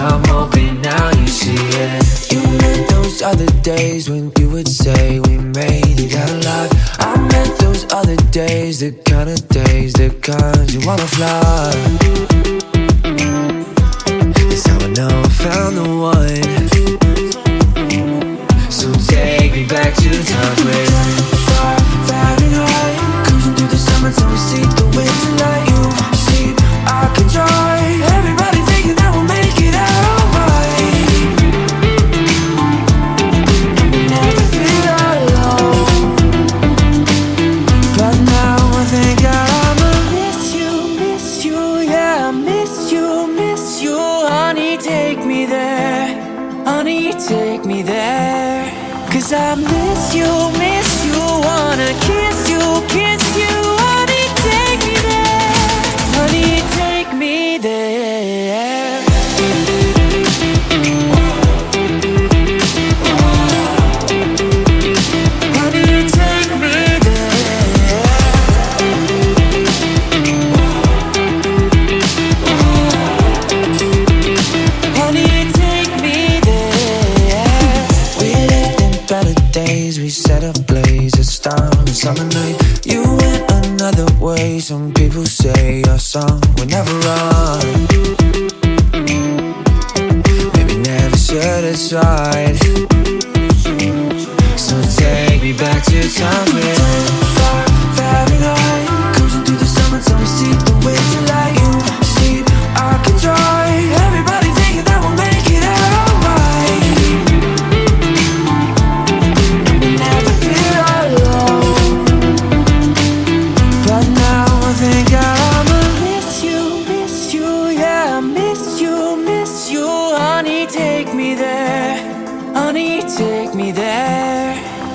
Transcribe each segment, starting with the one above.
I'm hoping now you see it. You meant those other days when you would say we made it out alive. I meant those other days, the kind of days, the kind you wanna fly. That's how I know I found the one. So take me back to times where Cause I miss you, miss you, wanna kiss you, kiss Some people say your song will never run.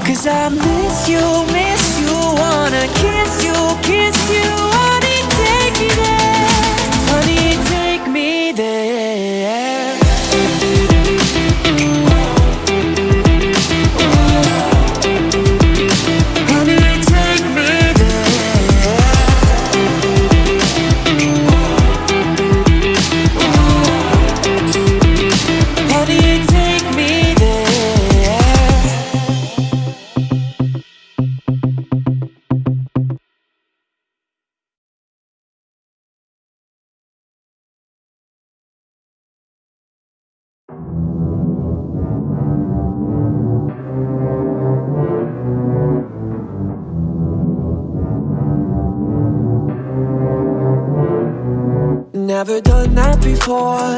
Cause I miss you, miss you, wanna kiss you, kiss you. Never done that before.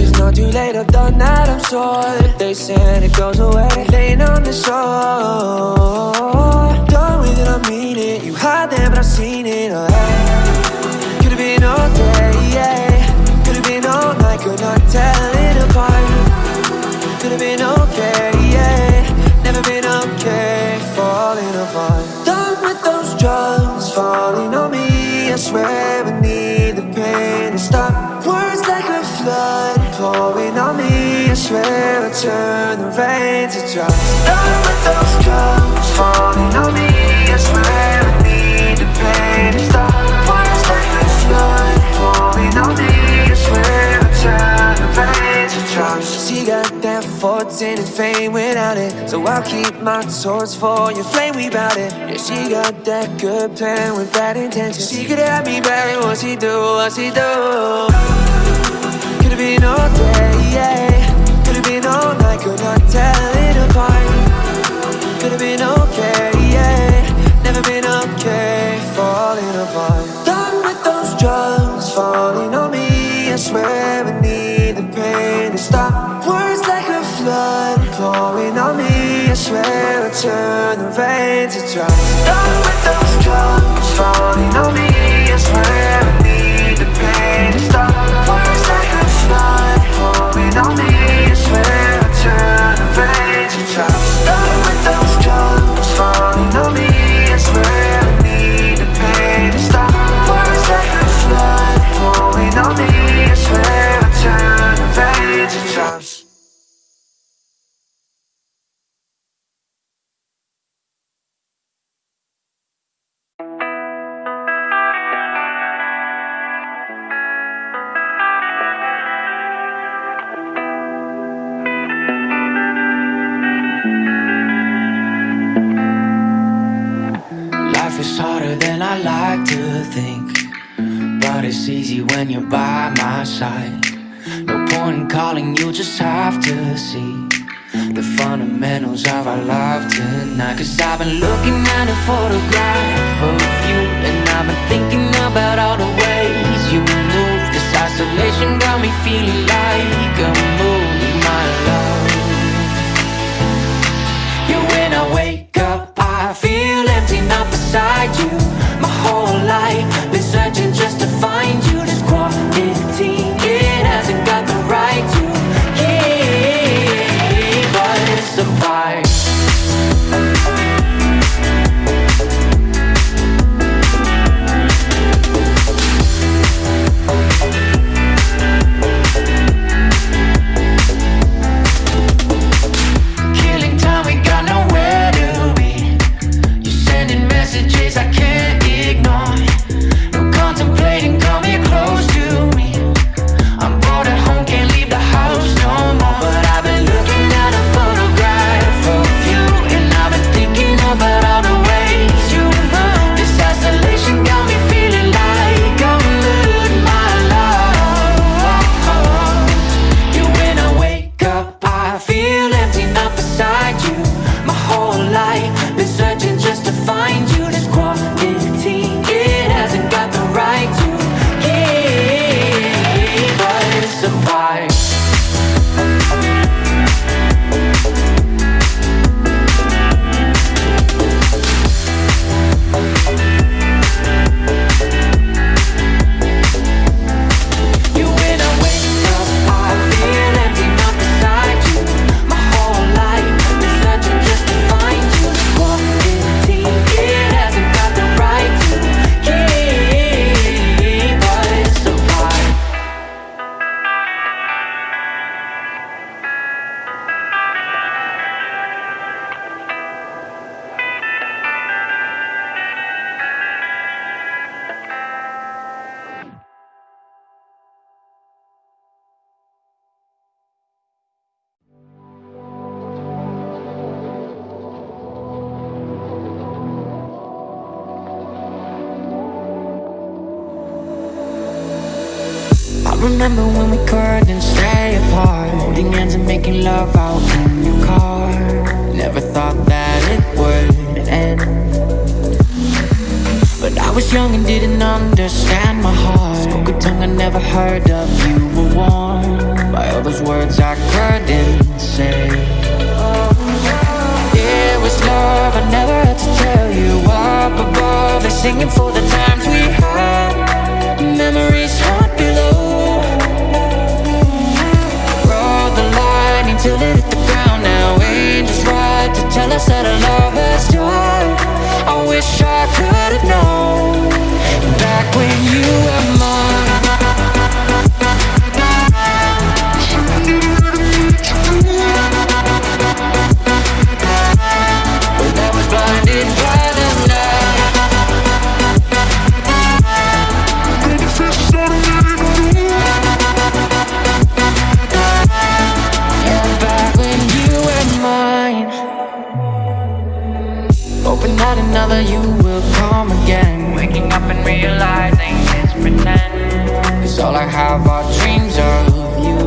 It's not too late, I've done that, I'm sure. They said it goes away, laying on the shore. Done with it, I mean it. You hide there, but I've seen it. Oh, hey. Could have been all day, yeah. Could have been all night, could not tell it apart. Could have been okay, fortune and fame without it. So I'll keep my torch for your flame, we bout it. Yeah, she got that good plan with bad intentions. She could have me back, what she do, what she do. Could have been all day, yeah. Could have been all night, could not tell it apart. Could have been okay, yeah. Never been okay, falling apart. Turn the rain to drops. Done with those drugs, falling on me. I swear life is harder than I like to think. But it's easy when you're by my side. No point in calling, you just have to see The fundamentals of our love tonight. Cause I've been looking at a photograph of you And I've been thinking about all the ways you move. This isolation got me feeling like a remember when we couldn't stay apart? Holding hands and making love out in your car. Never thought that it would end. But I was young and didn't understand my heart. Spoke a tongue I never heard of You were warm by all those words I couldn't say. It was love, I never had to tell you. Up above, they're singing for the times we had. Memories tell us that our love has died I wish I could another you will come again. Waking up and realizing it's pretend. Cause all I have are dreams of you.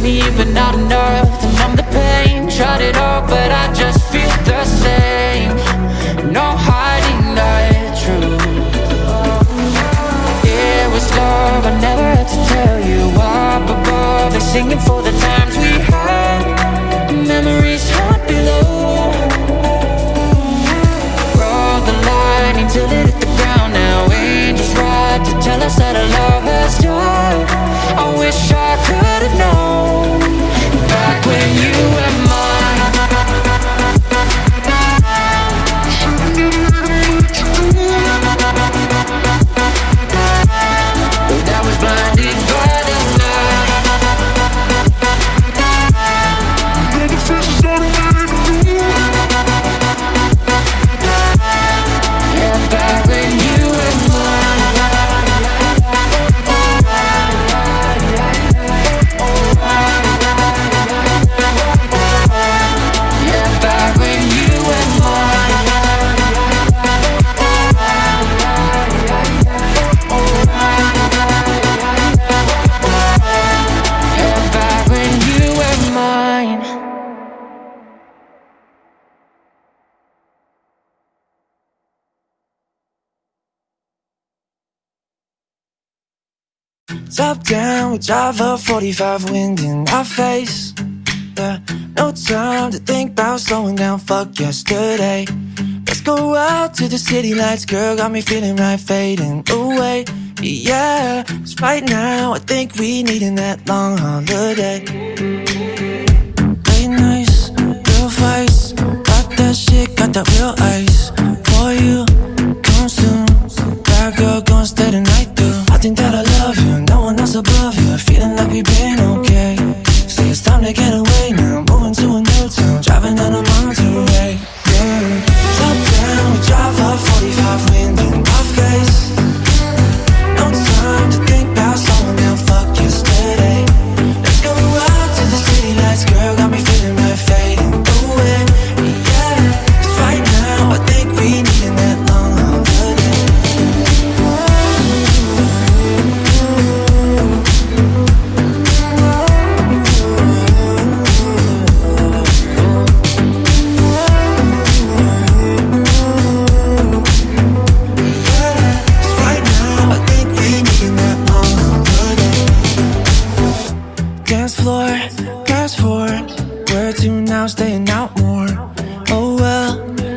Here but not enough to numb the pain. Tried it all but I just feel the same. No hiding the truth it was love, I never had to tell you. Up above, they're singing for the times we had I wish I Top down, we drive a 45 wind in our face. Yeah, no time to think about slowing down, fuck yesterday. Let's go out to the city lights, girl, got me feeling right, fading away. Yeah, cause right now I think we needin' that long holiday. Late nights, real fights, got that shit, got that real ice for you. Floor, fast forward. Where to now? Staying out more. Oh well,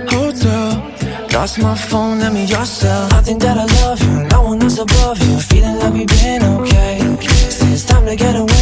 hotel. Lost my phone, let me yourself. I think that I love you, no one else above you. Feeling like we've been okay. Say it's time to get away